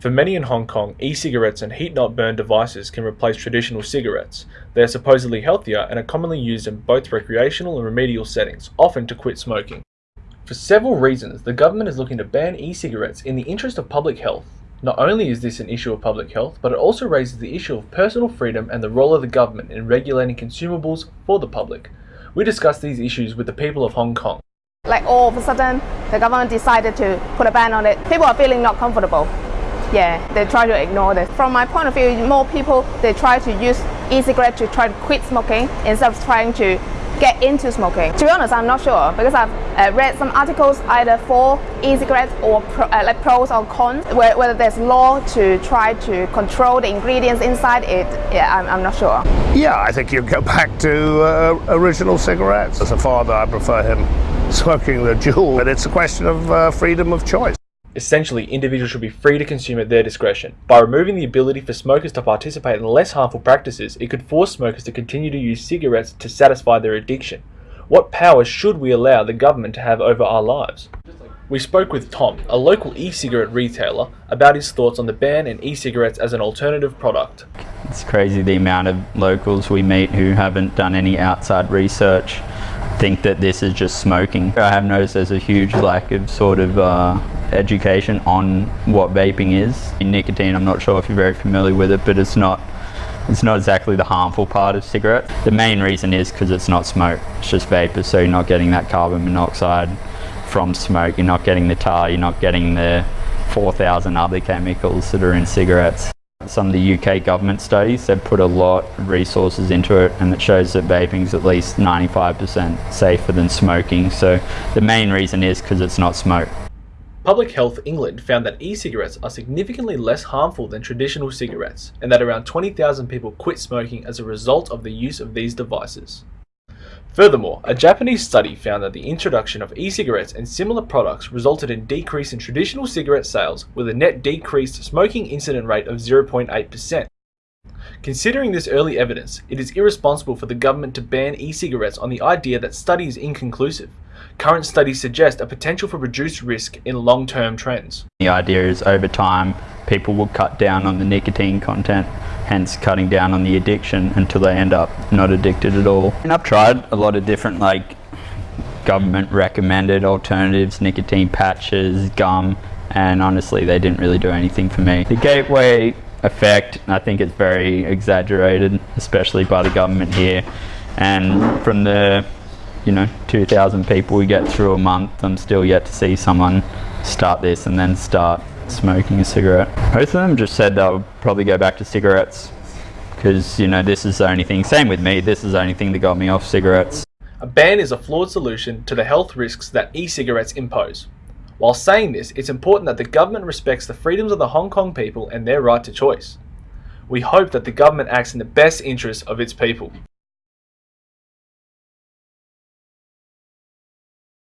For many in Hong Kong, e-cigarettes and heat-not-burn devices can replace traditional cigarettes. They are supposedly healthier and are commonly used in both recreational and remedial settings, often to quit smoking. For several reasons, the government is looking to ban e-cigarettes in the interest of public health. Not only is this an issue of public health, but it also raises the issue of personal freedom and the role of the government in regulating consumables for the public. We discuss these issues with the people of Hong Kong. Like all of a sudden, the government decided to put a ban on it. People are feeling not comfortable yeah, they try to ignore this. From my point of view, more people, they try to use e-cigarette to try to quit smoking instead of trying to get into smoking. To be honest, I'm not sure because I've uh, read some articles either for e-cigarettes or pro, uh, like pros or cons, where, whether there's law to try to control the ingredients inside it. Yeah, I'm, I'm not sure. Yeah, I think you go back to uh, original cigarettes. As a father, I prefer him smoking the Juul, but it's a question of uh, freedom of choice. Essentially, individuals should be free to consume at their discretion. By removing the ability for smokers to participate in less harmful practices, it could force smokers to continue to use cigarettes to satisfy their addiction. What power should we allow the government to have over our lives? We spoke with Tom, a local e-cigarette retailer, about his thoughts on the ban and e-cigarettes as an alternative product. It's crazy the amount of locals we meet who haven't done any outside research think that this is just smoking. I have noticed there's a huge lack of sort of uh, education on what vaping is. In nicotine, I'm not sure if you're very familiar with it, but it's not it's not exactly the harmful part of cigarettes. The main reason is because it's not smoke, it's just vapor, so you're not getting that carbon monoxide from smoke, you're not getting the tar, you're not getting the 4,000 other chemicals that are in cigarettes. Some of the UK government studies, they've put a lot of resources into it and it shows that vaping is at least 95% safer than smoking. So the main reason is because it's not smoke. Public Health England found that e-cigarettes are significantly less harmful than traditional cigarettes and that around 20,000 people quit smoking as a result of the use of these devices. Furthermore, a Japanese study found that the introduction of e-cigarettes and similar products resulted in a decrease in traditional cigarette sales with a net decreased smoking incident rate of 0.8%. Considering this early evidence, it is irresponsible for the government to ban e-cigarettes on the idea that study is inconclusive. Current studies suggest a potential for reduced risk in long-term trends. The idea is over time, people will cut down on the nicotine content, hence cutting down on the addiction until they end up not addicted at all. And I've tried a lot of different like government recommended alternatives, nicotine patches, gum, and honestly they didn't really do anything for me. The gateway effect, I think it's very exaggerated, especially by the government here. And from the you know 2,000 people we get through a month, I'm still yet to see someone start this and then start smoking a cigarette. Both of them just said they'll probably go back to cigarettes because you know this is the only thing, same with me, this is the only thing that got me off cigarettes. A ban is a flawed solution to the health risks that e-cigarettes impose. While saying this, it's important that the government respects the freedoms of the Hong Kong people and their right to choice. We hope that the government acts in the best interests of its people.